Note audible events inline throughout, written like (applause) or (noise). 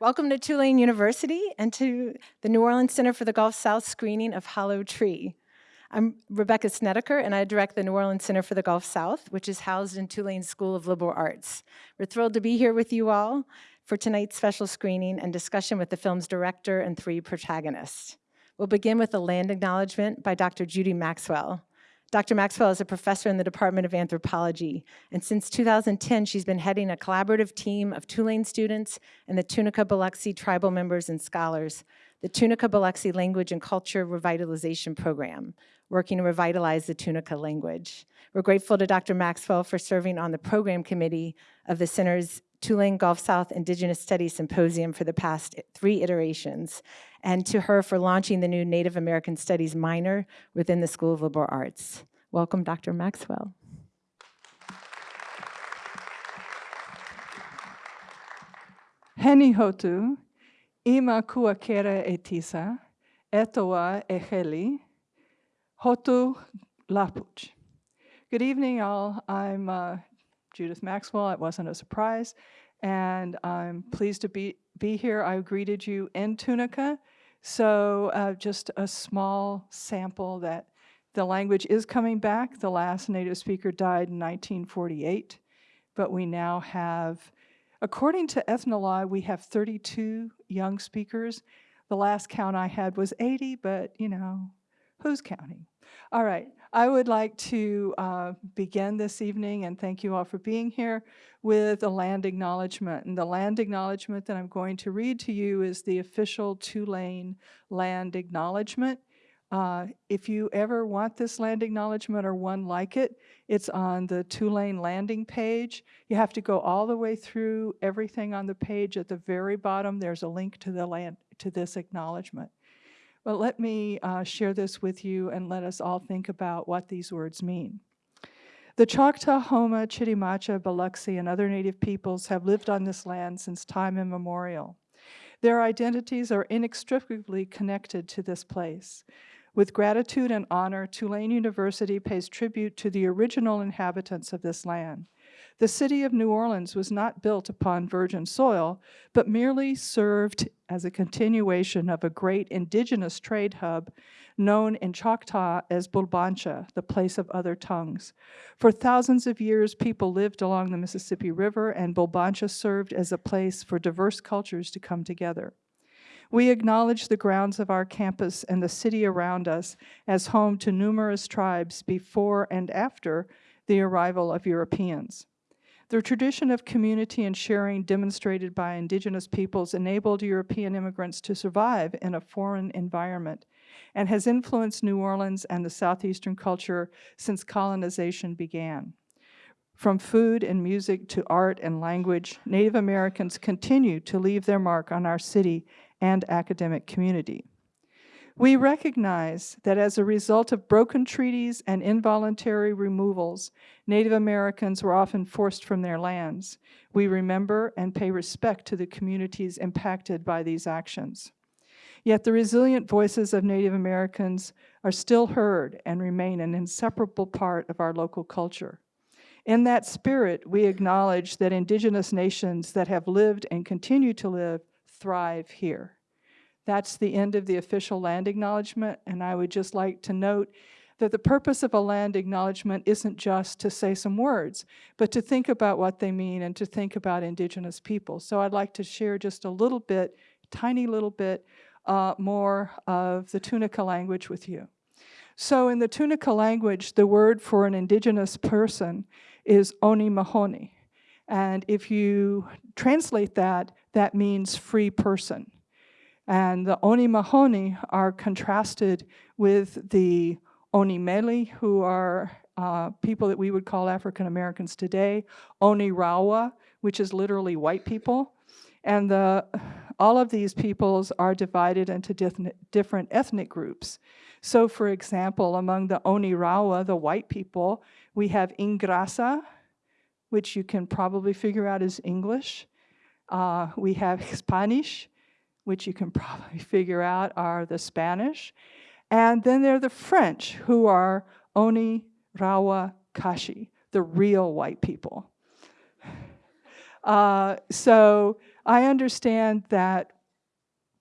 Welcome to Tulane University and to the New Orleans Center for the Gulf South screening of Hollow Tree. I'm Rebecca Snedeker, and I direct the New Orleans Center for the Gulf South, which is housed in Tulane School of Liberal Arts. We're thrilled to be here with you all for tonight's special screening and discussion with the film's director and three protagonists. We'll begin with a land acknowledgement by Dr. Judy Maxwell. Dr. Maxwell is a professor in the Department of Anthropology, and since 2010, she's been heading a collaborative team of Tulane students and the Tunica Biloxi tribal members and scholars, the Tunica Biloxi Language and Culture Revitalization Program, working to revitalize the Tunica language. We're grateful to Dr. Maxwell for serving on the program committee of the Center's Tulane Gulf South Indigenous Studies Symposium for the past three iterations, and to her for launching the new Native American Studies minor within the School of Liberal Arts. Welcome, Dr. Maxwell. Heni hotu, ima kuakere etisa, etoa eheli, hotu lapuch. Good evening, all. I'm uh, Judith Maxwell. It wasn't a surprise. And I'm pleased to be, be here. I greeted you in Tunica. So uh, just a small sample that the language is coming back. The last native speaker died in 1948, but we now have, according to Ethnologue, we have 32 young speakers. The last count I had was 80, but you know, who's counting? All right, I would like to uh, begin this evening, and thank you all for being here, with a land acknowledgement. And the land acknowledgement that I'm going to read to you is the official Tulane land acknowledgement. Uh, if you ever want this land acknowledgement or one like it, it's on the Tulane landing page. You have to go all the way through everything on the page. At the very bottom, there's a link to the land to this acknowledgement. But let me uh, share this with you and let us all think about what these words mean. The Choctaw, Houma, Chitimacha, Biloxi, and other native peoples have lived on this land since time immemorial. Their identities are inextricably connected to this place. With gratitude and honor, Tulane University pays tribute to the original inhabitants of this land. The city of New Orleans was not built upon virgin soil, but merely served as a continuation of a great indigenous trade hub known in Choctaw as Bulbancha, the place of other tongues. For thousands of years, people lived along the Mississippi River, and Bulbancha served as a place for diverse cultures to come together. We acknowledge the grounds of our campus and the city around us as home to numerous tribes before and after the arrival of Europeans. The tradition of community and sharing demonstrated by indigenous peoples enabled European immigrants to survive in a foreign environment and has influenced New Orleans and the Southeastern culture since colonization began. From food and music to art and language, Native Americans continue to leave their mark on our city and academic community. We recognize that as a result of broken treaties and involuntary removals, Native Americans were often forced from their lands. We remember and pay respect to the communities impacted by these actions. Yet the resilient voices of Native Americans are still heard and remain an inseparable part of our local culture. In that spirit, we acknowledge that indigenous nations that have lived and continue to live thrive here. That's the end of the official land acknowledgement, and I would just like to note that the purpose of a land acknowledgement isn't just to say some words, but to think about what they mean and to think about indigenous people. So I'd like to share just a little bit, tiny little bit, uh, more of the Tunica language with you. So in the Tunica language, the word for an indigenous person is Oni Mahoni. And if you translate that, that means free person. And the Oni Mahoni are contrasted with the Oni Meli, who are uh, people that we would call African Americans today, Oni Rawa, which is literally white people. And the, all of these peoples are divided into different ethnic groups. So for example, among the Oni Rawa, the white people, we have Ingrasa, which you can probably figure out is English. Uh, we have Spanish, which you can (laughs) probably figure out are the Spanish. And then there are the French, who are Oni, Rawa, Kashi, the real white people. (sighs) Uh, so I understand that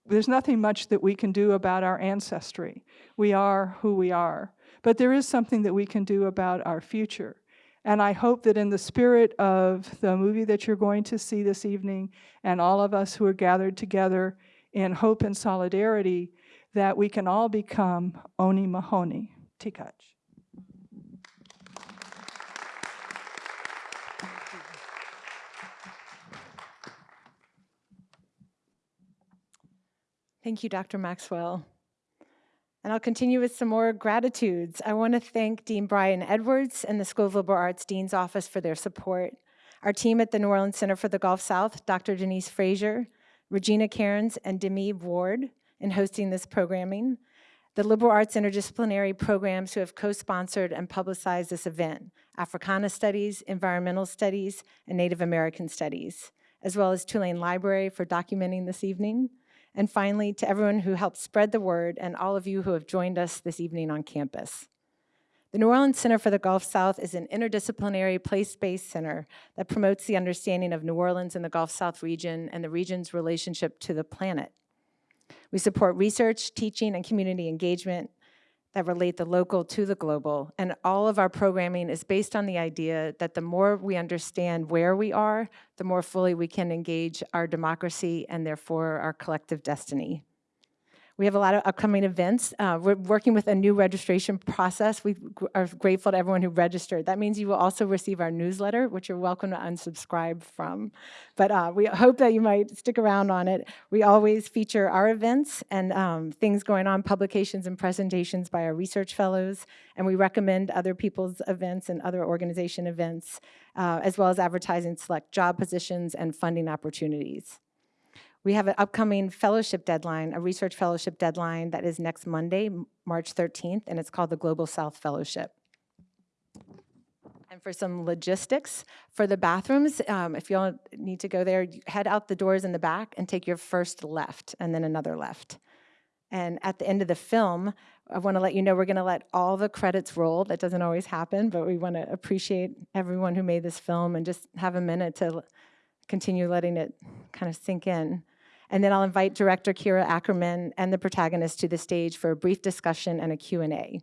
there's nothing much that we can do about our ancestry. We are who we are. But there is something that we can do about our future. And I hope that in the spirit of the movie that you're going to see this evening and all of us who are gathered together in hope and solidarity, that we can all become Oni Mahoney. Tikach. Thank you, Dr. Maxwell. And I'll continue with some more gratitudes. I want to thank Dean Brian Edwards and the School of Liberal Arts Dean's Office for their support. Our team at the New Orleans Center for the Gulf South, Dr. Denise Frazier, Regina Cairns, and Demi Ward in hosting this programming. The Liberal Arts Interdisciplinary Programs who have co-sponsored and publicized this event, Africana Studies, Environmental Studies, and Native American Studies, as well as Tulane Library for documenting this evening. And finally, to everyone who helped spread the word and all of you who have joined us this evening on campus. The New Orleans Center for the Gulf South is an interdisciplinary place-based center that promotes the understanding of New Orleans and the Gulf South region and the region's relationship to the planet. We support research, teaching, and community engagement that relate the local to the global. And all of our programming is based on the idea that the more we understand where we are, the more fully we can engage our democracy and therefore our collective destiny. We have a lot of upcoming events. Uh, we're working with a new registration process. We are grateful to everyone who registered. That means you will also receive our newsletter, which you're welcome to unsubscribe from. But uh, we hope that you might stick around on it. We always feature our events and um, things going on, publications and presentations by our research fellows, and we recommend other people's events and other organization events, uh, as well as advertising select job positions and funding opportunities. We have an upcoming fellowship deadline, a research fellowship deadline that is next Monday, March 13th, and it's called the Global South Fellowship. And for some logistics, for the bathrooms, um, if you all need to go there, head out the doors in the back and take your first left and then another left. And at the end of the film, I want to let you know we're going to let all the credits roll. That doesn't always happen, but we want to appreciate everyone who made this film and just have a minute to continue letting it kind of sink in. And then I'll invite director Kira Akerman and the protagonist to the stage for a brief discussion and a Q&A.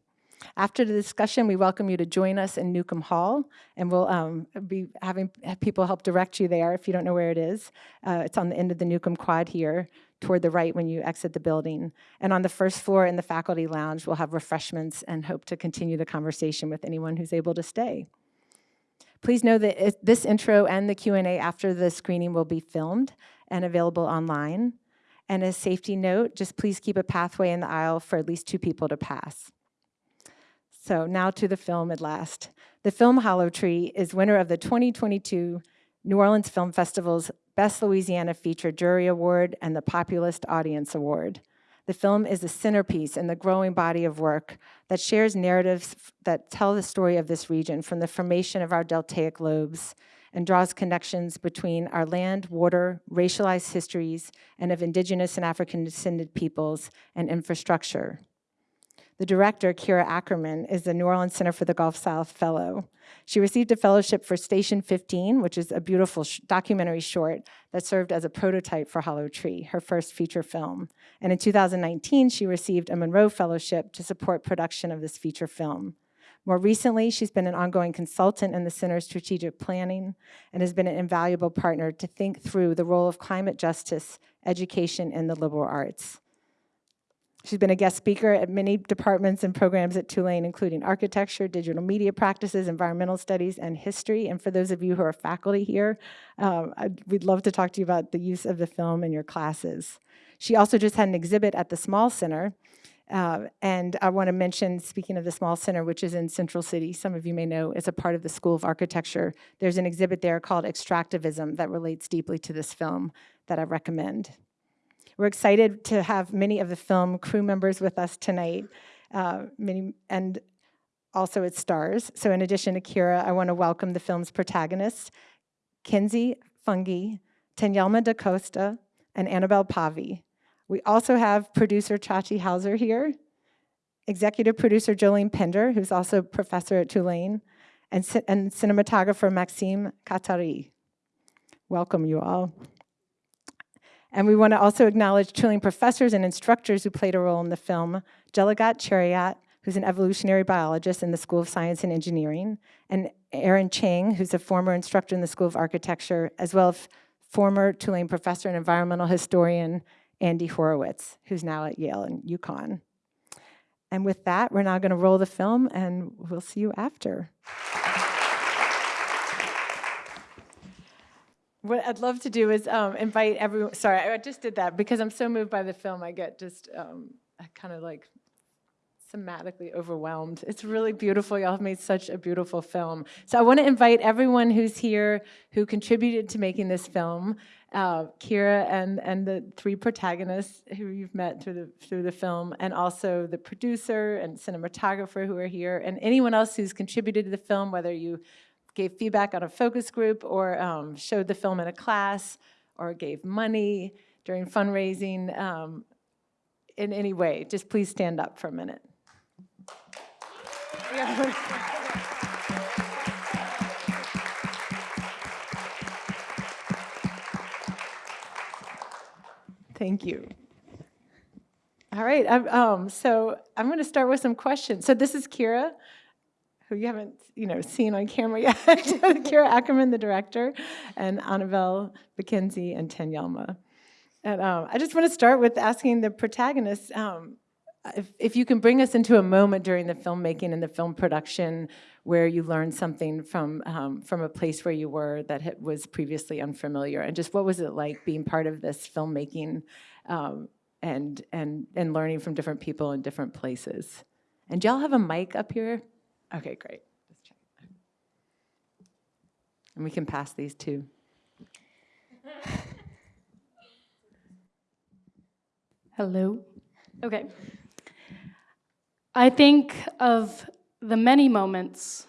After the discussion, we welcome you to join us in Newcomb Hall, and we'll um, be having people help direct you there if you don't know where it is. Uh, it's on the end of the Newcomb Quad here, toward the right when you exit the building. And on the first floor in the faculty lounge, we'll have refreshments and hope to continue the conversation with anyone who's able to stay. Please know that this intro and the Q&A after the screening will be filmed and available online. And a safety note, just please keep a pathway in the aisle for at least two people to pass. So now to the film at last. The film Hollow Tree is winner of the 2022 New Orleans Film Festival's Best Louisiana Feature Jury Award and the Populist Audience Award. The film is a centerpiece in the growing body of work that shares narratives that tell the story of this region from the formation of our deltaic lobes and draws connections between our land, water, racialized histories, and of indigenous and African descended peoples and infrastructure. The director, Kira Akerman, is the New Orleans Center for the Gulf South Fellow. She received a fellowship for Station 15, which is a beautiful sh documentary short that served as a prototype for Hollow Tree, her first feature film. And in 2019, she received a Monroe Fellowship to support production of this feature film. More recently, she's been an ongoing consultant in the Center's strategic planning and has been an invaluable partner to think through the role of climate justice, education, and the liberal arts. She's been a guest speaker at many departments and programs at Tulane, including architecture, digital media practices, environmental studies, and history. And for those of you who are faculty here, um, we'd love to talk to you about the use of the film in your classes. She also just had an exhibit at the Small Center. Uh, and I want to mention, speaking of the Small Center, which is in Central City, some of you may know, is a part of the School of Architecture. There's an exhibit there called Extractivism that relates deeply to this film that I recommend. We're excited to have many of the film crew members with us tonight, uh, many, and also its stars. So in addition to Kira, I want to welcome the film's protagonists, Kimsey Fanguy, Tanyelma da Costa, and Annabelle Pavi. We also have producer Chachi Hauser here, executive producer Jolene Pinder, who's also a professor at Tulane, and, and cinematographer Maxime Katari. Welcome you all. And we want to also acknowledge Tulane professors and instructors who played a role in the film, Jelagat Cheruiyot, who's an evolutionary biologist in the School of Science and Engineering, and Aaron Chang, who's a former instructor in the School of Architecture, as well as former Tulane professor and environmental historian Andy Horowitz, who's now at Yale and UConn. And with that, we're now going to roll the film, and we'll see you after. What I'd love to do is um, invite everyone. Sorry, I just did that because I'm so moved by the film. I get just um, kind of like thematically overwhelmed. It's really beautiful. Y'all have made such a beautiful film. So I want to invite everyone who's here who contributed to making this film, uh, Kira and and the three protagonists who you've met through the through the film, and also the producer and cinematographer who are here, and anyone else who's contributed to the film, whether you gave feedback on a focus group or um, showed the film in a class or gave money during fundraising um, in any way, just please stand up for a minute. (laughs) Thank you. All right, um, so I'm going to start with some questions. So this is Kira, who you haven't, you know, seen on camera yet. (laughs) Kira Akerman, the director, and Annabelle McKenzie and Tanyelma. And um, I just want to start with asking the protagonists um, if, if you can bring us into a moment during the filmmaking and the film production where you learned something from, um, from a place where you were that was previously unfamiliar, and just what was it like being part of this filmmaking um, and, and, and learning from different people in different places? And do y'all have a mic up here? Okay, great. Just check. And we can pass these too. (laughs) Hello. Okay. I think of the many moments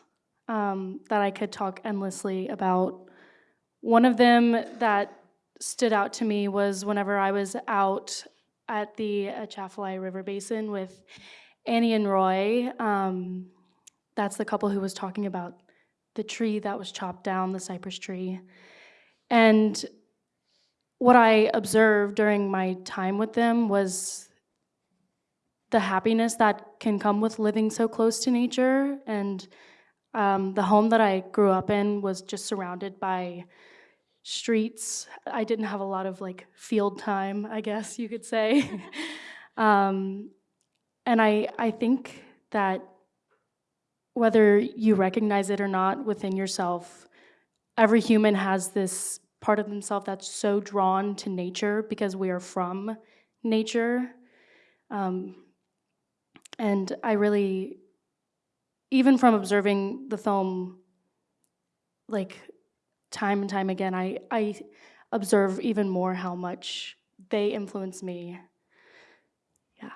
um, that I could talk endlessly about. One of them that stood out to me was whenever I was out at the Atchafalaya River Basin with Annie and Roy. Um, that's the couple who was talking about the tree that was chopped down, the cypress tree. And what I observed during my time with them was the happiness that can come with living so close to nature. And um, the home that I grew up in was just surrounded by streets. I didn't have a lot of like field time, I guess you could say. (laughs) um, and I, I think that whether you recognize it or not within yourself, every human has this part of themselves that's so drawn to nature because we are from nature. Um, and I really, even from observing the film, like time and time again, I, I observe even more how much they influence me. Yeah.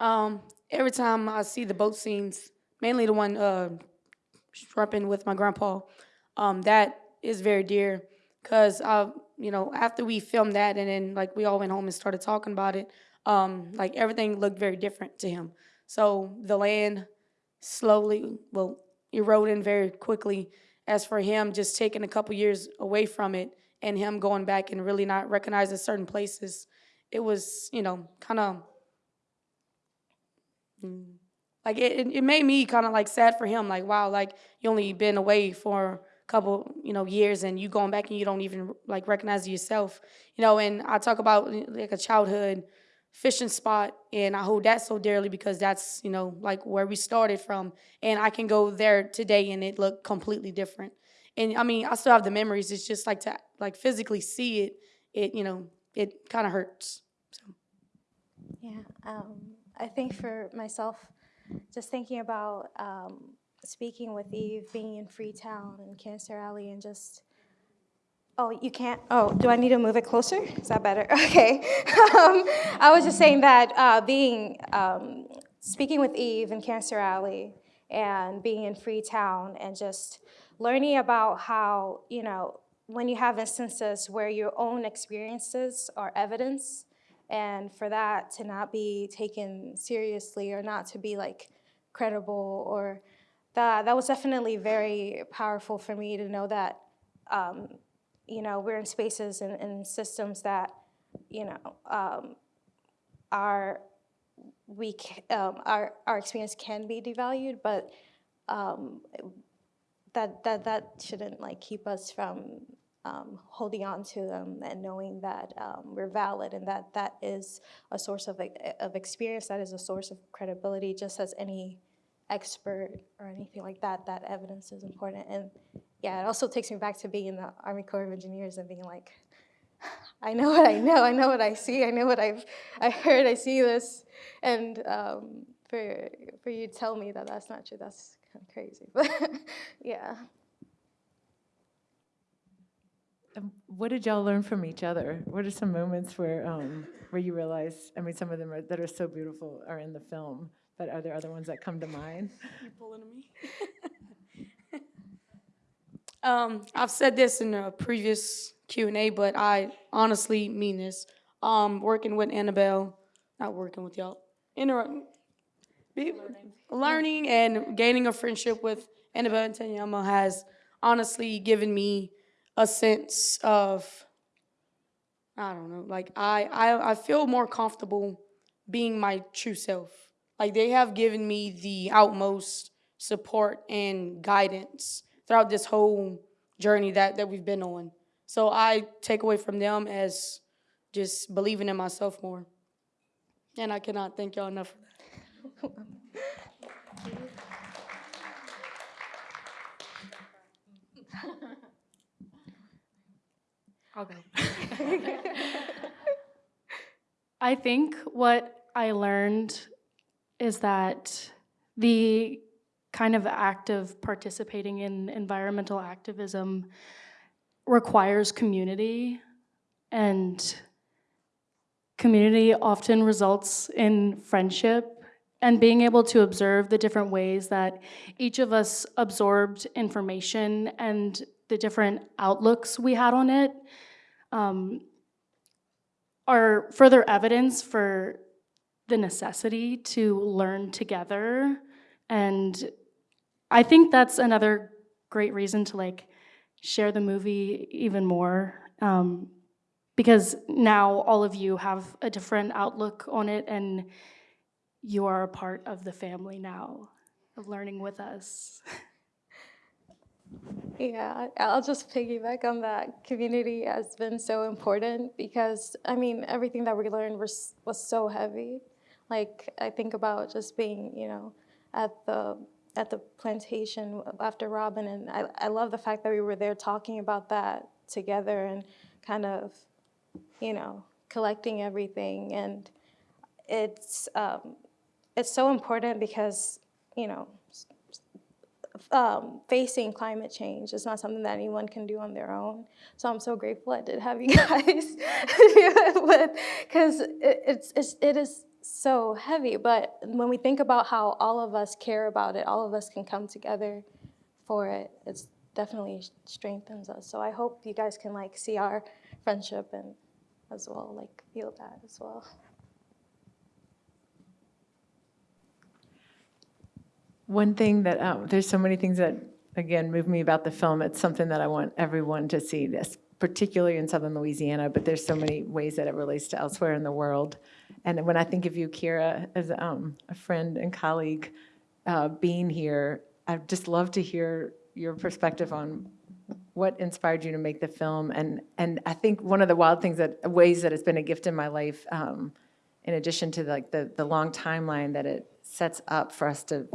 Um, every time I see the boat scenes, mainly the one uh, shrimping with my grandpa, um, that is very dear. Cause I, you know, after we filmed that, and then like we all went home and started talking about it, um, like everything looked very different to him. So the land slowly, well, eroding very quickly. As for him, just taking a couple years away from it, and him going back and really not recognizing certain places, it was, you know, kind of like it, it- made me kind of like sad for him like wow like you only been away for couple you know years and you going back and you don't even like recognize yourself you know and i talk about like a childhood fishing spot and i hold that so dearly because that's you know like where we started from and i can go there today and it look completely different. And i mean i still have the memories it's just like to like physically see it it you know it kind of hurts so. Yeah, um, I think for myself, just thinking about um, speaking with Eve, being in Freetown and Cancer Alley, and just, oh, you can't, oh, do I need to move it closer? Is that better? (laughs) Okay. um, I was just saying that uh, being, um, speaking with Eve in Cancer Alley and being in Freetown and just learning about how, you know, when you have instances where your own experiences are evidence, and for that to not be taken seriously or not to be like credible or that that was definitely very powerful for me to know that um, you know, we're in spaces and, and systems that, you know, um, are we um, our our experience can be devalued, but um, that that that shouldn't like keep us from um, holding on to them and knowing that um, we're valid and that that is a source of of experience, that is a source of credibility, just as any expert or anything like that. That evidence is important, and yeah, it also takes me back to being in the Army Corps of Engineers and being like. (sighs) I know what I know. I know what I see. I know what I've I heard. I see this, and um, for for you to tell me that that's not true, that's kind of crazy. (laughs) But yeah, Um, What did y'all learn from each other? What are some moments where, um, where you realize, I mean, some of them are, that are so beautiful are in the film, but are there other ones that come to mind? (laughs) You pulling me? (laughs) um, I've said this in a previous Q and A, but I honestly mean this. Um, working with Annabelle, not working with y'all, inter- be, learning and gaining a friendship with Annabelle and Tanyelma has honestly given me a sense of I don't know, like I, I I feel more comfortable being my true self. Like they have given me the outmost support and guidance throughout this whole journey that, that we've been on. So I take away from them as just believing in myself more. And I cannot thank y'all enough for that. (laughs) I'll go. (laughs) I think what I learned is that the kind of act of participating in environmental activism requires community, and community often results in friendship and being able to observe the different ways that each of us absorbed information and the different outlooks we had on it um, are further evidence for the necessity to learn together. And I think that's another great reason to like share the movie even more. Um, because now all of you have a different outlook on it and you are a part of the family now of learning with us. (laughs) yeah. I'll just piggyback on that. Community has been so important because I mean everything that we learned was was so heavy. Like I think about just being, you know, at the at the plantation after Robin, and I I love the fact that we were there talking about that together and kind of, you know, collecting everything and it's um, it's so important because you know um, facing climate change is not something that anyone can do on their own. So I'm so grateful I did have you (laughs) guys (laughs) because it, it's, it's it is so heavy. But when we think about how all of us care about it, all of us can come together for it. It's definitely strengthens us. So I hope you guys can like see our friendship and as well like feel that as well. One thing that, um, there's so many things that, again, move me about the film. It's something that I want everyone to see, this, particularly in southern Louisiana, but there's so many ways that it relates to elsewhere in the world. And when I think of you, Kira, as um, a friend and colleague, uh, being here, I'd just love to hear your perspective on what inspired you to make the film. And, and I think one of the wild things that, ways that it's been a gift in my life, um, in addition to like the, the long timeline that it sets up for us to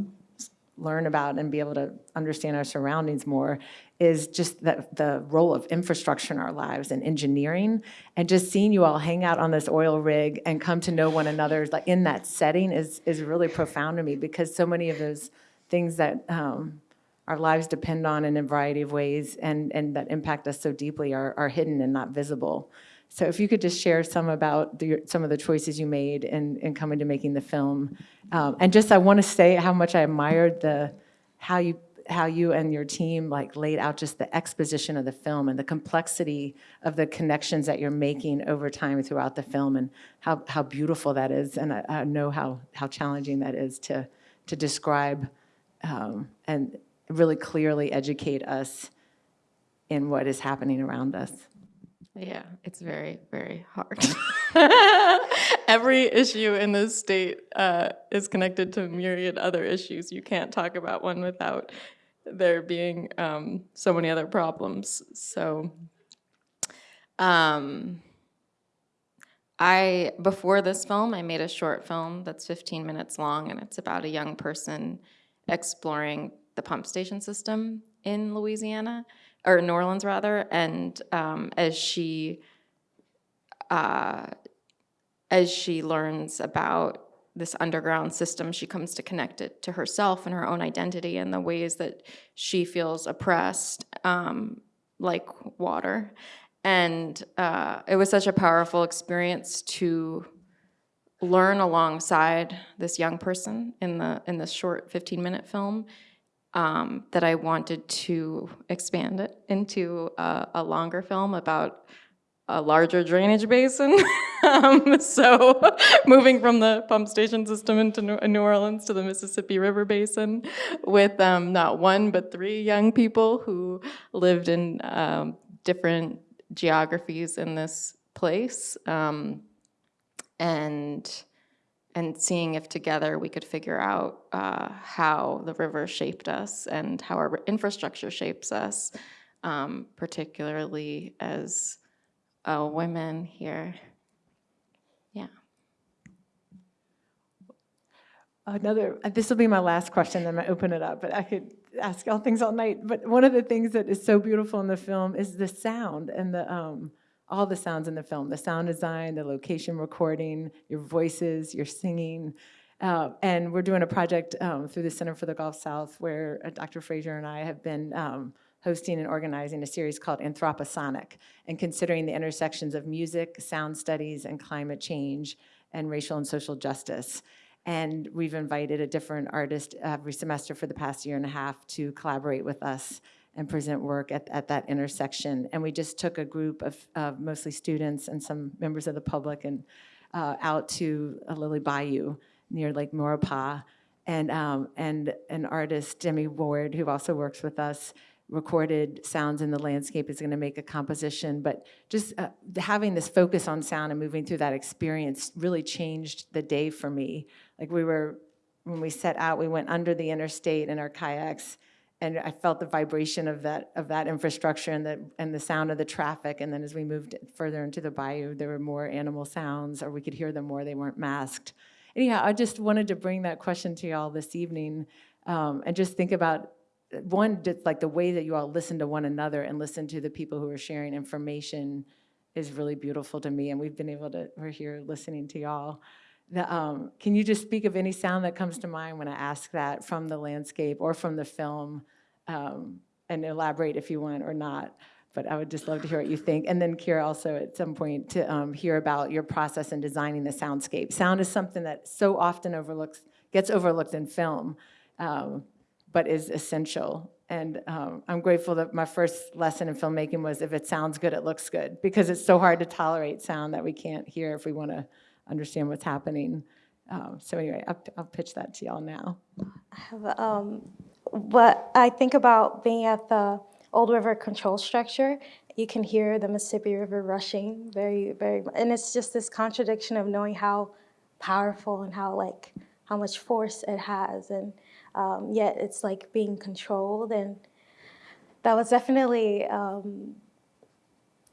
learn about and be able to understand our surroundings more is just the, the role of infrastructure in our lives and engineering and just seeing you all hang out on this oil rig and come to know one another like in that setting is is really profound to me because so many of those things that um, our lives depend on in a variety of ways and and that impact us so deeply are, are hidden and not visible so if you could just share some about the, some of the choices you made in, in coming to making the film. Um, and just, I want to say how much I admired the, how you, how you and your team like laid out just the exposition of the film and the complexity of the connections that you're making over time throughout the film and how, how beautiful that is. And I, I know how, how challenging that is to, to describe um, and really clearly educate us in what is happening around us. Yeah, it's very, very hard. (laughs) (laughs) Every issue in this state uh, is connected to myriad other issues. You can't talk about one without there being um, so many other problems. So, um, I before this film, I made a short film that's 15 minutes long, and it's about a young person exploring the pump station system in Louisiana or New Orleans rather, and um, as she uh, as she learns about this underground system, she comes to connect it to herself and her own identity and the ways that she feels oppressed, um, like water. And uh, it was such a powerful experience to learn alongside this young person in the in this short 15 minute film um, that I wanted to expand it into a, a longer film about a larger drainage basin. (laughs) um, so (laughs) moving from the pump station system into New Orleans to the Mississippi River Basin with um, not one but three young people who lived in um, different geographies in this place. Um, and and seeing if together we could figure out uh, how the river shaped us and how our infrastructure shapes us, um, particularly as uh, women here. Yeah. Another, uh, this will be my last question, then gonna open it up, but I could ask all things all night. But one of the things that is so beautiful in the film is the sound and the, um, all the sounds in the film, the sound design, the location recording, your voices, your singing. Uh, and we're doing a project um, through the Center for the Gulf South where uh, Dr. Frazier and I have been um, hosting and organizing a series called Anthroposonic and considering the intersections of music, sound studies, and climate change and racial and social justice. And we've invited a different artist every semester for the past year and a half to collaborate with us and present work at, at that intersection. And we just took a group of, mostly students and some members of the public and uh, out to a Lily Bayou near Lake Maurepas. And, um, and an artist, Demi Ward, who also works with us, recorded sounds in the landscape is going to make a composition, but just uh, having this focus on sound and moving through that experience really changed the day for me. Like we were, when we set out, we went under the interstate in our kayaks, and I felt the vibration of that of that infrastructure and the and the sound of the traffic. And then as we moved further into the bayou, there were more animal sounds, or we could hear them more. They weren't masked. Anyhow, I just wanted to bring that question to y'all this evening, um, and just think about one, just like the way that you all listen to one another and listen to the people who are sharing information is really beautiful to me. And we've been able to, we're here listening to y'all. The, um, can you just speak of any sound that comes to mind when I ask that from the landscape or from the film um, and elaborate if you want or not? But I would just love to hear what you think. And then Kira also at some point to um, hear about your process in designing the soundscape. Sound is something that so often overlooks, gets overlooked in film. Um, but is essential. And um, I'm grateful that my first lesson in filmmaking was if it sounds good, it looks good, because it's so hard to tolerate sound that we can't hear if we want to understand what's happening. Um, so anyway, I'll, I'll, pitch that to y'all now. I have, um, what I think about being at the Old River Control Structure, you can hear the Mississippi River rushing very, very, and it's just this contradiction of knowing how powerful and how like, how much force it has. And um, yet it's like being controlled and that was definitely um,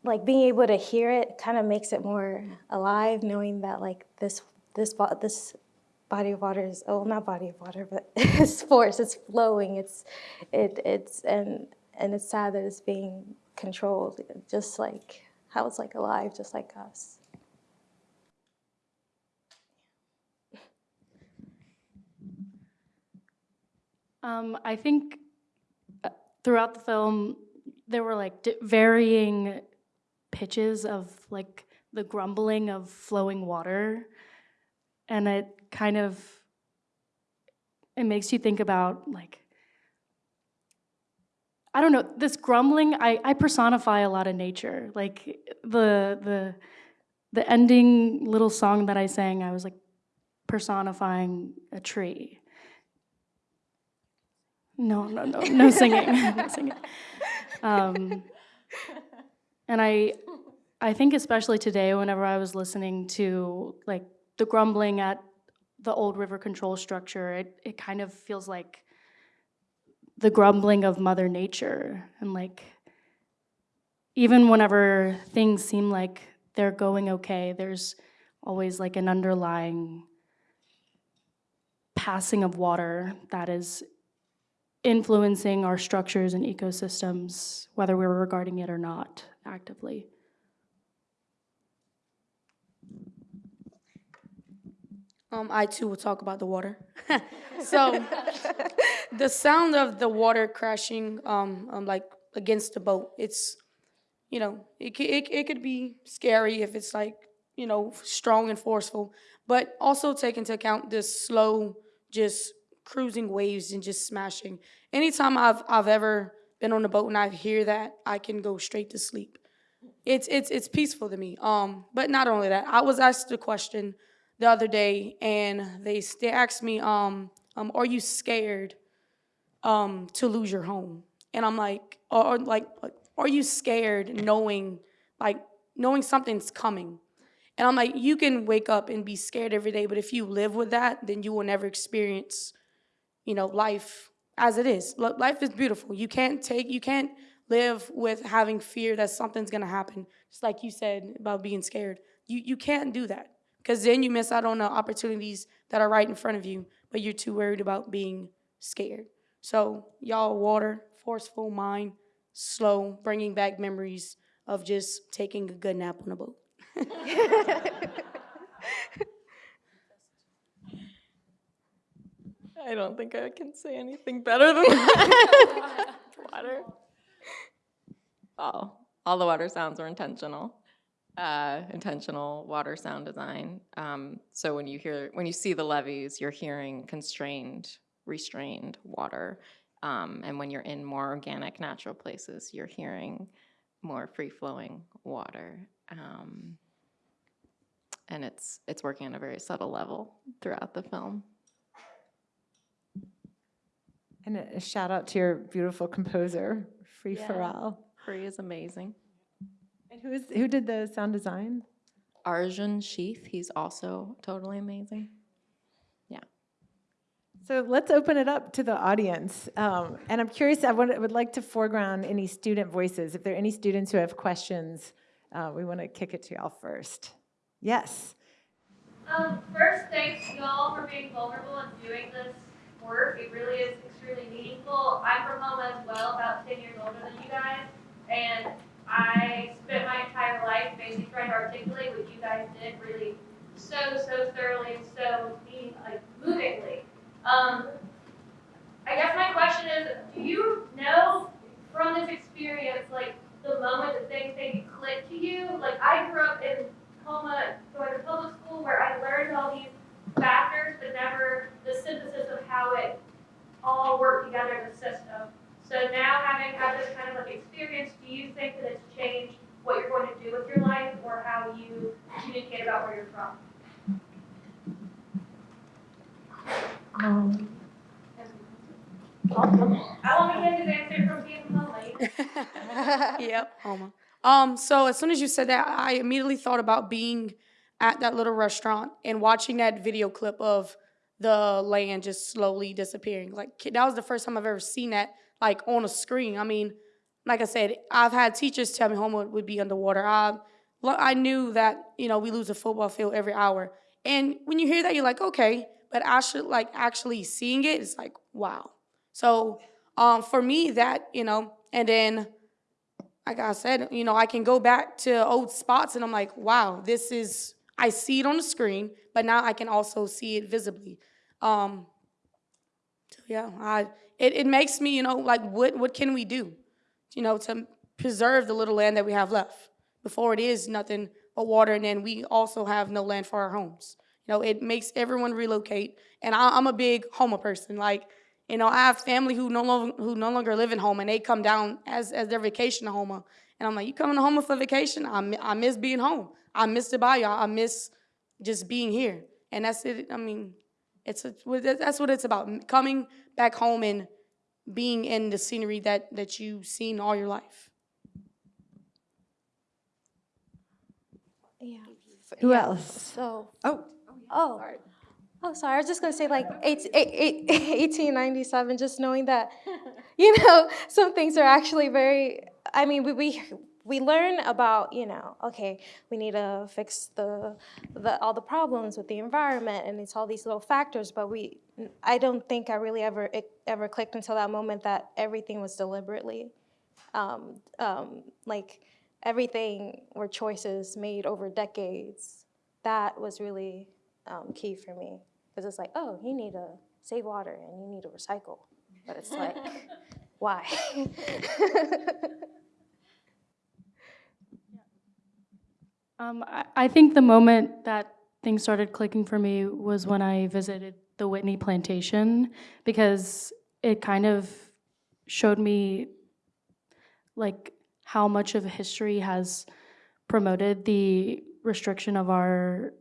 like being able to hear it kind of makes it more alive knowing that like this this this body of water is oh not body of water but (laughs) it's force it's flowing it's it it's and and it's sad that it's being controlled just like how it's like alive just like us. Um, I think uh, throughout the film, there were like varying pitches of like the grumbling of flowing water. And it kind of, it makes you think about like, I don't know, this grumbling, I, I personify a lot of nature. Like the, the, the ending little song that I sang, I was like personifying a tree. No, no, no, no (laughs) singing, (laughs) no singing. Um, and I, I think especially today, whenever I was listening to like the grumbling at the old river control structure, it, it kind of feels like the grumbling of Mother Nature. And like, even whenever things seem like they're going okay, there's always like an underlying passing of water that is influencing our structures and ecosystems, whether we're regarding it or not actively. Um, I too will talk about the water. (laughs) so, the sound of the water crashing, um, um, like against the boat, it's, you know, it, it, it could be scary if it's like, you know, strong and forceful, but also take into account the slow, just cruising waves and just smashing. Anytime I've I've ever been on a boat and I hear that, I can go straight to sleep. It's it's it's peaceful to me. Um, but not only that, I was asked a question the other day, and they they asked me, um, um, "Are you scared um, to lose your home?" And I'm like, or, or like, are you scared knowing like knowing something's coming? And I'm like, you can wake up and be scared every day, but if you live with that, then you will never experience, you know, life as it is. Life is beautiful. You can't take, you can't live with having fear that something's gonna happen. Just like you said about being scared. You you can't do that because then you miss out on the opportunities that are right in front of you, but you're too worried about being scared. So y'all, water, forceful mind, slow, bringing back memories of just taking a good nap on a boat. (laughs) I don't think I can say anything better than that. (laughs) (laughs) water. All, all the water sounds were intentional. Uh, intentional water sound design. Um, so when you hear, when you see the levees, you're hearing constrained, restrained water. Um, and when you're in more organic, natural places, you're hearing more free-flowing water. Um, and it's it's working on a very subtle level throughout the film. And a a shout out to your beautiful composer, Free Yeah. Pharrell. Free is amazing. And who is, who did the sound design? Arjun Sheth, he's also totally amazing. Yeah. So let's open it up to the audience. Um, and I'm curious, I would, would like to foreground any student voices. If there are any students who have questions, uh, we want to kick it to y'all first. Yes. Um, first, thanks y'all for being vulnerable and doing this work. It really is extremely meaningful. I'm from home as well, about 10 years older than you guys, and I spent my entire life basically trying to articulate what you guys did really so, so thoroughly and so meaning, like, movingly. Um, I guess my question is, do you know from this experience, like, the moment that things maybe click to you? Like, I grew up in Houma, going to public school where I learned all these factors, but never the synthesis of how it all worked together in the system. So now having had this kind of like experience, do you think that it's changed what you're going to do with your life or how you communicate about where you're from? I want to get his answer from being lonely. (laughs) yep, Houma. Um, so as soon as you said that, I immediately thought about being at that little restaurant and watching that video clip of the land just slowly disappearing. Like that was the first time I've ever seen that like on a screen. I mean, like I said, I've had teachers tell me Houma would be underwater. I I knew that you know we lose a football field every hour, and when you hear that, you're like, okay, but actually, like actually seeing it, it's like wow. So um, for me, that you know, and then like I said, you know, I can go back to old spots and I'm like, wow, this is, I see it on the screen, but now I can also see it visibly. Um, so yeah, I, it, it makes me, you know, like, what, what can we do, you know, to preserve the little land that we have left before it is nothing but water and then we also have no land for our homes. You know, it makes everyone relocate. And I, I'm a big Houma person. Like, you know, I have family who no longer who no longer live in Houma, and they come down as as their vacation to Houma. And I'm like, you coming to Houma for vacation? I, I miss being home. I miss the bayou. I miss just being here. And that's it. I mean, it's a, that's what it's about. Coming back home and being in the scenery that, that you've seen all your life. Yeah. Who yeah. else? So. Oh. Oh. Sorry. Oh, sorry. I was just going to say, like, (laughs) 18, 1897, just knowing that, (laughs) you know, some things are actually very, I mean, we, we we learn about you know, okay, we need to fix the the all the problems with the environment, and it's all these little factors. But we, I don't think I really ever it ever clicked until that moment that everything was deliberately, um, um, like everything were choices made over decades. That was really um, key for me because it's like, oh, you need to save water and you need to recycle, but it's like, (laughs) why? (laughs) Um, I, I think the moment that things started clicking for me was when I visited the Whitney plantation because it kind of showed me like how much of history has promoted the restriction of our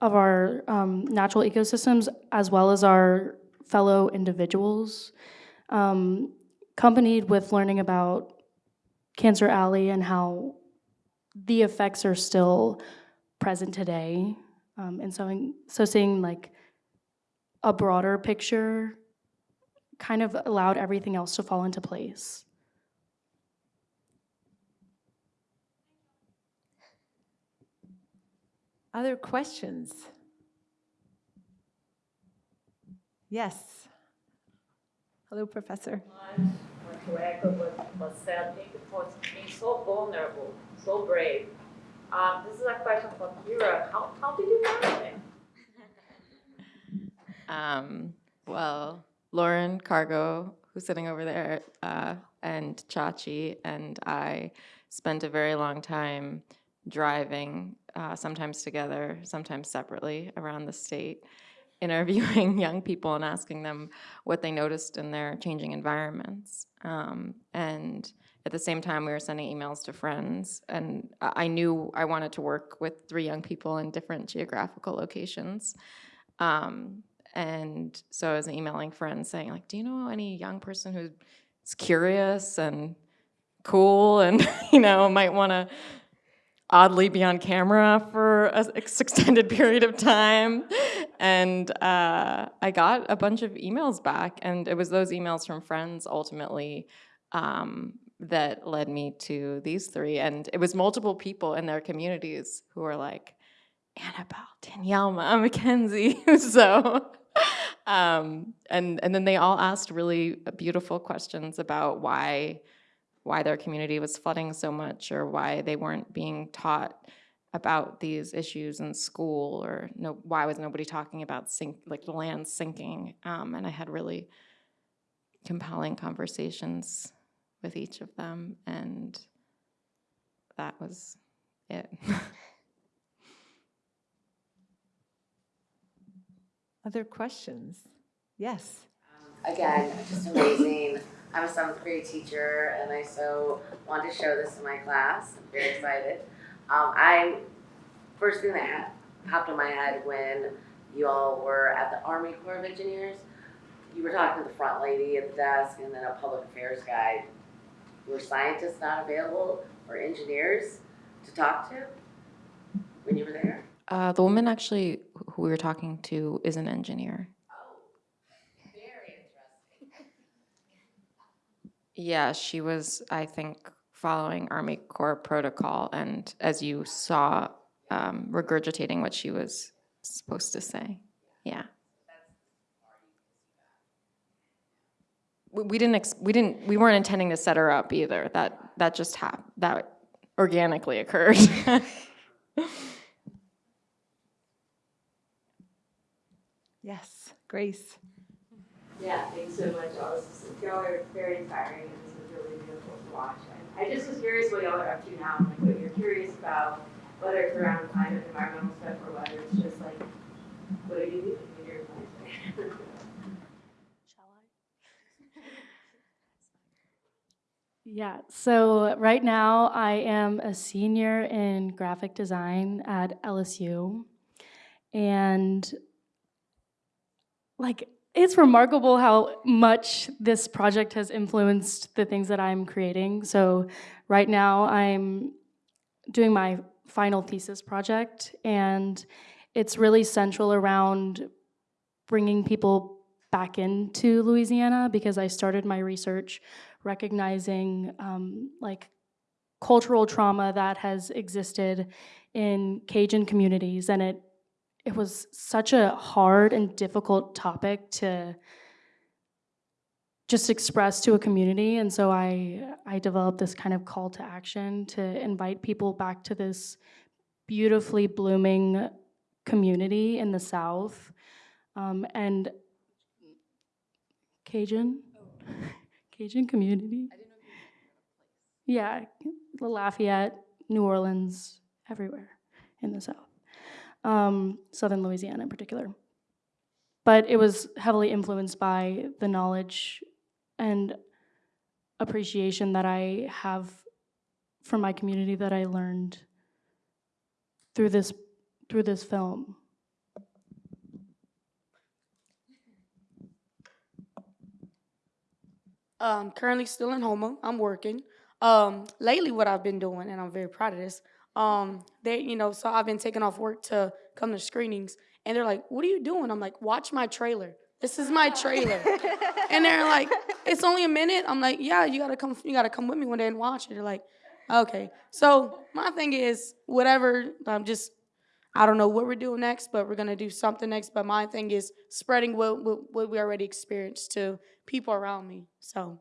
of our um, natural ecosystems as well as our fellow individuals, um, accompanied with learning about Cancer Alley and how the effects are still present today. Um, and so, so seeing like a broader picture kind of allowed everything else to fall into place. other questions? Yes. Hello, Professor. want to echo what was said, thank you for being so vulnerable, so brave. Um, this is a question for Kira. How, how did you find it? (laughs) Um, well, Lauren Cargo, who's sitting over there, uh, and Chachi and I spent a very long time driving, uh, sometimes together, sometimes separately, around the state, interviewing (laughs) young people and asking them what they noticed in their changing environments. Um, and at the same time, we were sending emails to friends, and I knew I wanted to work with three young people in different geographical locations. Um, and so I was emailing friends saying, like, do you know any young person who's curious and cool and, (laughs) you know, might want to oddly be on camera for a s- extended period of time. And uh, I got a bunch of emails back, and it was those emails from friends ultimately um, that led me to these three. And it was multiple people in their communities who were like, Annabelle, Tanyelma, (laughs) Mackenzie. (laughs) so, um, and and then they all asked really beautiful questions about why why their community was flooding so much, or why they weren't being taught about these issues in school, or no, why was nobody talking about sink like the land sinking? Um, and I had really compelling conversations with each of them, and that was it. (laughs) Other questions? Yes. Again, just amazing. I'm a seventh grade teacher and I so wanted to show this in my class. I'm very excited. Um, I, first thing that ha- popped in my head when you all were at the Army Corps of Engineers, you were talking to the front lady at the desk and then a public affairs guy. Were scientists not available or engineers to talk to when you were there? Uh, the woman actually who we were talking to is an engineer. Oh, very interesting. Yeah, she was, I think, following Army Corps protocol and, as you saw, um, regurgitating what she was supposed to say. Yeah. We, we didn't, ex- we didn't, we weren't intending to set her up either. That, that just happened, that organically occurred. (laughs) Yes. Grace. Yeah, thanks so much, y'all. This is, y'all are very inspiring and this is really beautiful to watch. I just was curious what y'all are up to now, like what you're curious about, whether it's around climate, environmental stuff, or whether it's just like, what are you doing in your life? (laughs) Yeah, so right now I am a senior in graphic design at LSU. And like, it's remarkable how much this project has influenced the things that I'm creating. So right now I'm doing my final thesis project, and it's really central around bringing people back into Louisiana because I started my research recognizing um, like cultural trauma that has existed in Cajun communities, and it it was such a hard and difficult topic to just express to a community, and so I I developed this kind of call to action to invite people back to this beautifully blooming community in the South, um, and Cajun, (laughs) Cajun community. Yeah, Lafayette, New Orleans, everywhere in the South, um, Southern Louisiana in particular. But it was heavily influenced by the knowledge and appreciation that I have from my community that I learned through this through this film. Um, currently still in Houma. I'm working. Um, lately, what I've been doing, and I'm very proud of this. Um, they, you know, so I've been taking off work to come to screenings, and they're like, "What are you doing?" I'm like, "Watch my trailer. This is my trailer." (laughs) and they're like, "It's only a minute." I'm like, "Yeah, you gotta come. You gotta come with me one day and watch it." They're like, "Okay." So my thing is, whatever. I'm just I don't know what we're doing next, but we're gonna do something next. But my thing is spreading what what, what we already experienced to people around me. So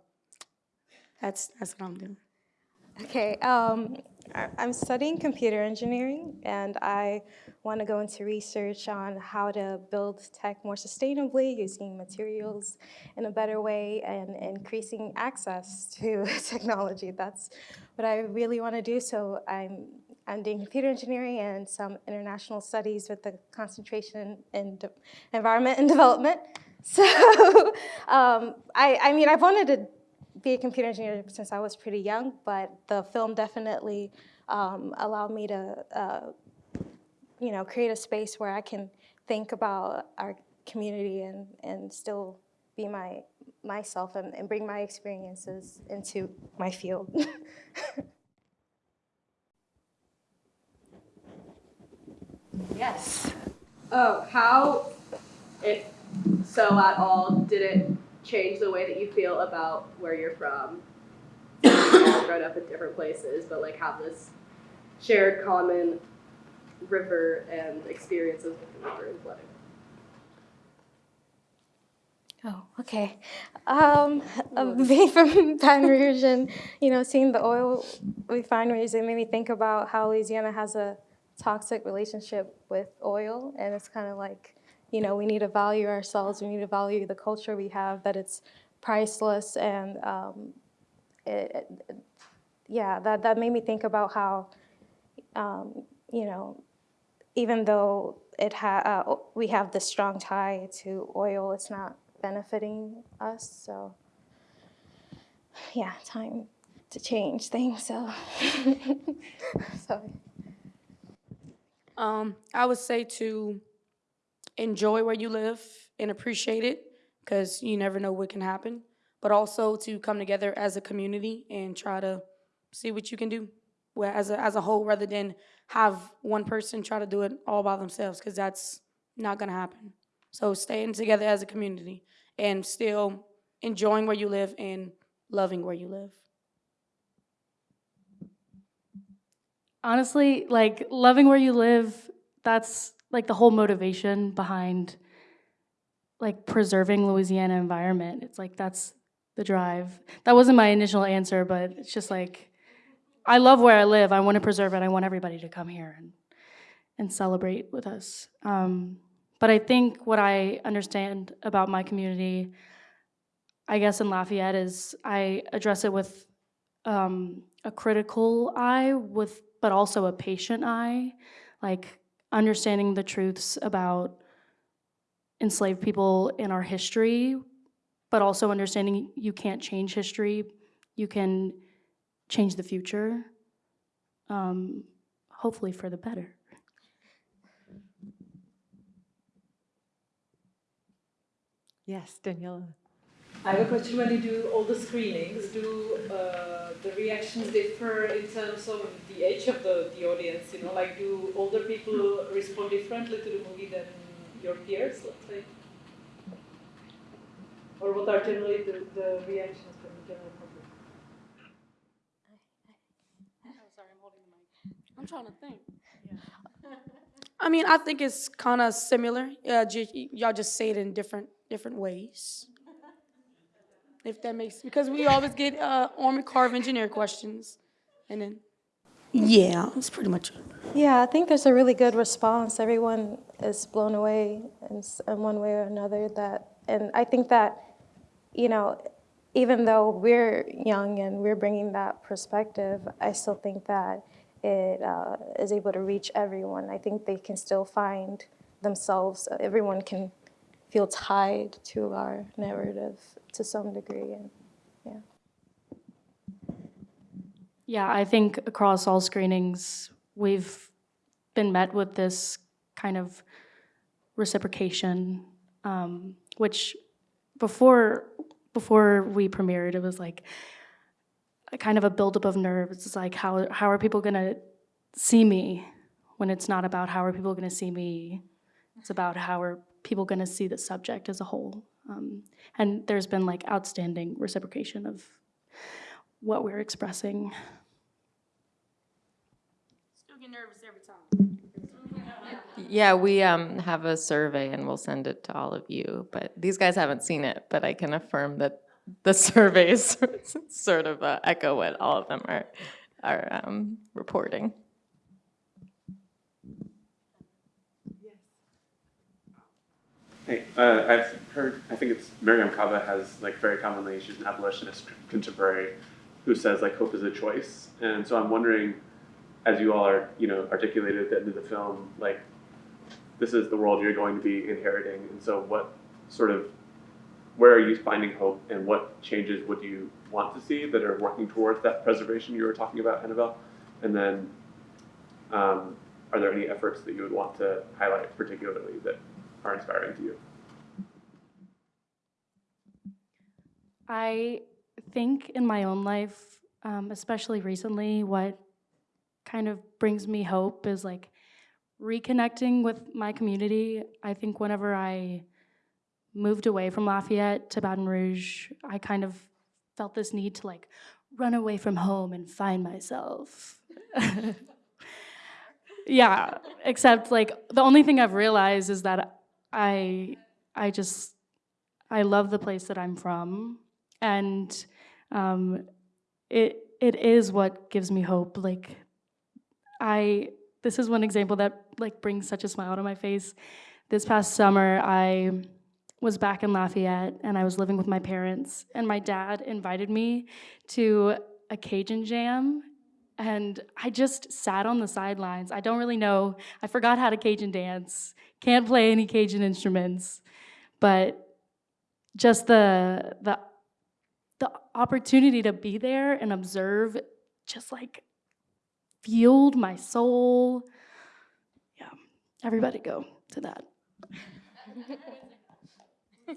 that's that's what I'm doing. Okay, um, I'm studying computer engineering, and I want to go into research on how to build tech more sustainably, using materials in a better way, and increasing access to (laughs) technology. That's what I really want to do. So I'm I'm doing computer engineering and some international studies with the concentration in environment and development. (laughs) So um, I, I mean, I've wanted to be a computer engineer since I was pretty young, but the film definitely um, allowed me to, uh, you know, create a space where I can think about our community and, and still be my myself and, and bring my experiences into my field. (laughs) Yes. Oh, how, if so at all, did it change the way that you feel about where you're from? (coughs) We've all grown up in different places, but like have this shared common river and experiences with the river and flooding. Oh, okay. Um, uh, being (laughs) from Baton Rouge and, you know, seeing the oil refineries, it made me think about how Louisiana has a toxic relationship with oil. And it's kind of like, you know, we need to value ourselves, we need to value the culture we have, that it's priceless. And um, it, it- yeah, that, that made me think about how, um, you know, even though it ha- uh, we have this strong tie to oil, it's not benefiting us. So, yeah, time to change things. So, (laughs) sorry. Um, I would say to enjoy where you live and appreciate it because you never know what can happen. But also to come together as a community and try to see what you can do as a, as a whole rather than have one person try to do it all by themselves because that's not going to happen. So staying together as a community and still enjoying where you live and loving where you live. Honestly, like loving where you live, that's like the whole motivation behind like preserving Louisiana environment. It's like that's the drive. That wasn't my initial answer, but it's just like I love where I live. I want to preserve it. I want everybody to come here and and celebrate with us. Um, but I think what I understand about my community, I guess in Lafayette, is I address it with um, a critical eye, with but also a patient eye, like understanding the truths about enslaved people in our history, but also understanding you can't change history, you can change the future, um, hopefully for the better. Yes, Daniela. I have a question. When you do all the screenings, do uh, the reactions differ in terms of the age of the, the audience? You know, like do older people respond differently to the movie than your peers, let's say? Or what are generally the, the reactions from the general public? I'm trying to think. I mean, I think it's kind of similar. Yeah, y'all just say it in different different ways. If that makes because we always get uh, Army Corps of Engineer questions, and then yeah, that's pretty much it. Yeah, I think there's a really good response. Everyone is blown away in, in one way or another. That, and I think that, you know, even though we're young and we're bringing that perspective, I still think that it uh, is able to reach everyone. I think they can still find themselves. Everyone can feel tied to our narrative to some degree, and yeah. Yeah, I think across all screenings, we've been met with this kind of reciprocation, um, which before before we premiered, it was like a kind of a buildup of nerves. It's like how how are people gonna see me when it's not about how are people gonna see me. It's about how are people gonna see the subject as a whole. Um, and there's been like outstanding reciprocation of what we're expressing. Still get nervous every time. Yeah, we um, have a survey and we'll send it to all of you, but these guys haven't seen it, but I can affirm that the (laughs) surveys (laughs) sort of uh, echo what all of them are, are um, reporting. Hey, uh, I've heard, I think it's Mariame Kaba has like very commonly, she's an abolitionist contemporary who says like hope is a choice. And so I'm wondering, as you all are, you know, articulated at the end of the film, like this is the world you're going to be inheriting. And so what sort of, where are you finding hope and what changes would you want to see that are working towards that preservation you were talking about, Annabelle? And then um, are there any efforts that you would want to highlight particularly that are inspiring to you? I think in my own life, um, especially recently, what kind of brings me hope is like reconnecting with my community. I think whenever I moved away from Lafayette to Baton Rouge, I kind of felt this need to like run away from home and find myself. (laughs) yeah, except like the only thing I've realized is that I I just I love the place that I'm from, and um, it it is what gives me hope. Like I this is one example that like brings such a smile to my face. This past summer, I was back in Lafayette and I was living with my parents, and my dad invited me to a Cajun jam. And I just sat on the sidelines. I don't really know. I forgot how to Cajun dance. Can't play any Cajun instruments. But just the the the opportunity to be there and observe just like fueled my soul. Yeah, everybody go to that.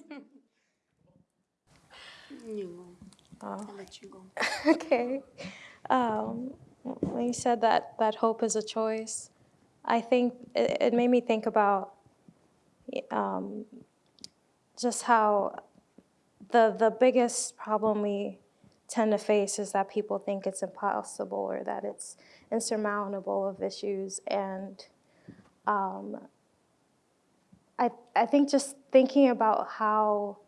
(laughs) You. Oh. I'll let you go. (laughs) okay. Um, when you said that that hope is a choice, I think it, it made me think about um, just how the the biggest problem we tend to face is that people think it's impossible or that it's insurmountable of issues. And um, I, I think just thinking about how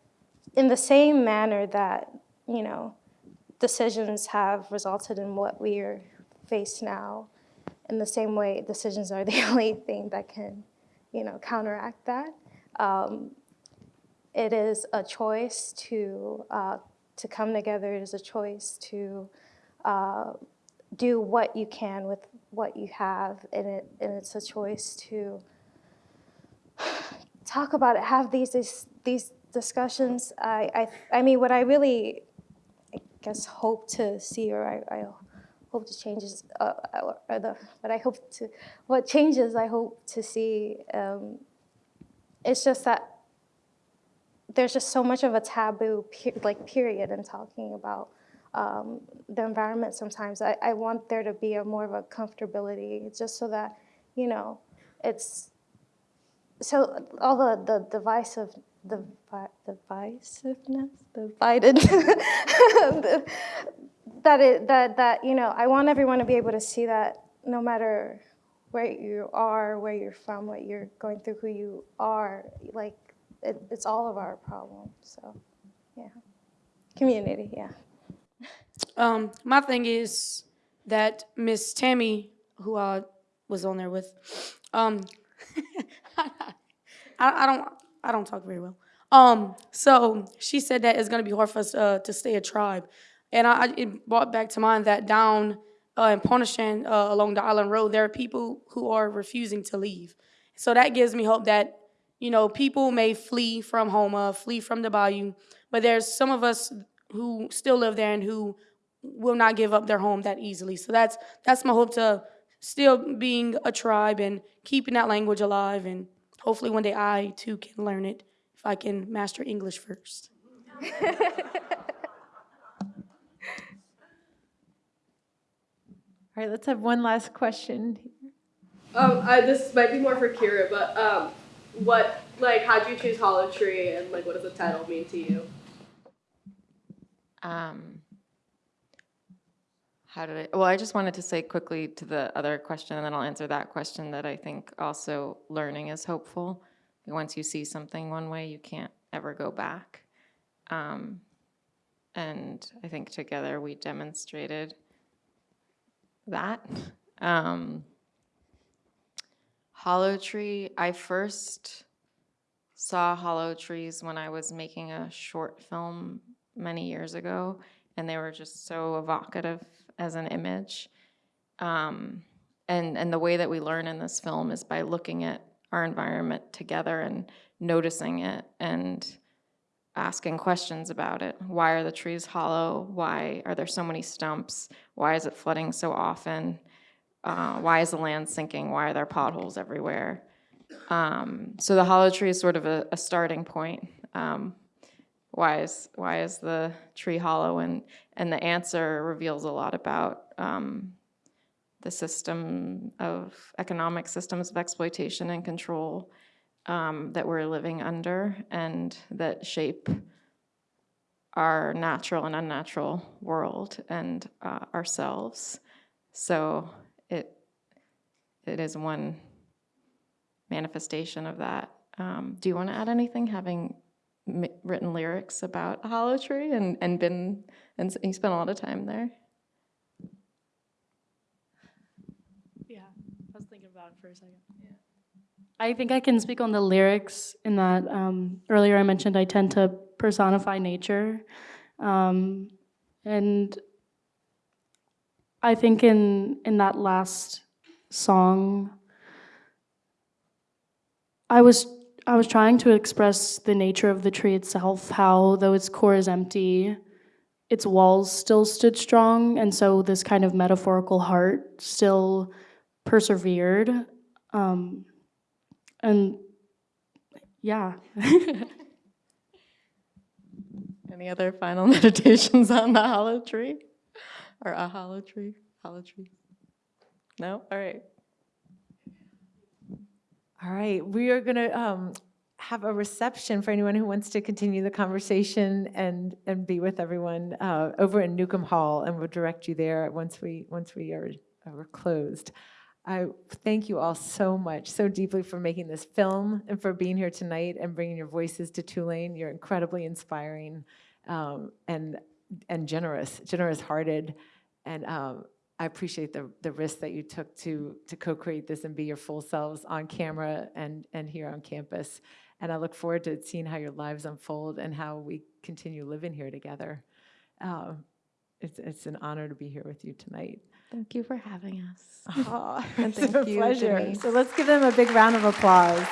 in the same manner that you know decisions have resulted in what we are faced now in the same way decisions are (laughs) the only thing that can you know counteract that um, it is a choice to uh, to come together. It is a choice to uh, do what you can with what you have, and it and it's a choice to (sighs) talk about it, have these these, these discussions. I, I I mean, what I really, I guess, hope to see, or I, I hope to changes, uh, or the what I hope to, what changes I hope to see. Um, it's just that there's just so much of a taboo, per- like period, in talking about um, the environment sometimes. I, I want there to be a more of a comfortability, just so that, you know, it's, so all the, the divisive, the vi- divisiveness, divided, (laughs) that it, that, that, you know, I want everyone to be able to see that no matter where you are, where you're from, what you're going through, who you are, like, it, it's all of our problem, so, yeah. Community, yeah. Um, my thing is that Miss Tammy, who I was on there with, um, (laughs) I, I don't, I don't talk very well. Um, so she said that it's gonna be hard for us uh, to stay a tribe, and I, it brought back to mind that down uh, in Pointe-aux-Chenes uh, along the Island Road, there are people who are refusing to leave. So that gives me hope that you know people may flee from Houma, flee from the Bayou, but there's some of us who still live there and who will not give up their home that easily. So that's that's my hope to still being a tribe and keeping that language alive and hopefully one day I too can learn it if I can master English first. (laughs) All right, let's have one last question. Um, I, this might be more for Kira, but um, what like how'd you choose Hollow Tree and like what does the title mean to you? Um, how did I, well, I just wanted to say quickly to the other question, and then I'll answer that question, that I think also learning is hopeful. Once you see something one way, you can't ever go back. Um, and I think together we demonstrated that. Um, Hollow Tree, I first saw hollow trees when I was making a short film many years ago, and they were just so evocative as an image. Um, and, and the way that we learn in this film is by looking at our environment together and noticing it and asking questions about it. Why are the trees hollow? Why are there so many stumps? Why is it flooding so often? Uh, why is the land sinking? Why are there potholes everywhere? Um, so the hollow tree is sort of a, a starting point. Um, why is why is the tree hollow? And and the answer reveals a lot about um, the system of economic systems of exploitation and control um, that we're living under, and that shape our natural and unnatural world and uh, ourselves. So it it is one manifestation of that. Um, do you want to add anything, having written lyrics about a Hollow Tree and, and been, and you spent a lot of time there? Yeah, I was thinking about it for a second. I think I can speak on the lyrics in that um, earlier I mentioned I tend to personify nature. Um, and I think in, in that last song, I was I was trying to express the nature of the tree itself, how though its core is empty, its walls still stood strong, and so this kind of metaphorical heart still persevered. Um, and yeah. (laughs) Any other final (laughs) meditations on the Hollow Tree? Or a Hollow Tree? Hollow Tree? No? All right. All right, we are going to um, have a reception for anyone who wants to continue the conversation and and be with everyone uh, over in Newcomb Hall, and we'll direct you there once we once we are, are closed. I thank you all so much, so deeply for making this film and for being here tonight and bringing your voices to Tulane. You're incredibly inspiring um, and and generous, generous-hearted, and um, I appreciate the the risk that you took to to co-create this and be your full selves on camera and and here on campus. And I look forward to seeing how your lives unfold and how we continue living here together. Um, it's it's an honor to be here with you tonight. Thank you for having us. Aw, (laughs) And it's thank a you, pleasure. Denise. So let's give them a big round of applause.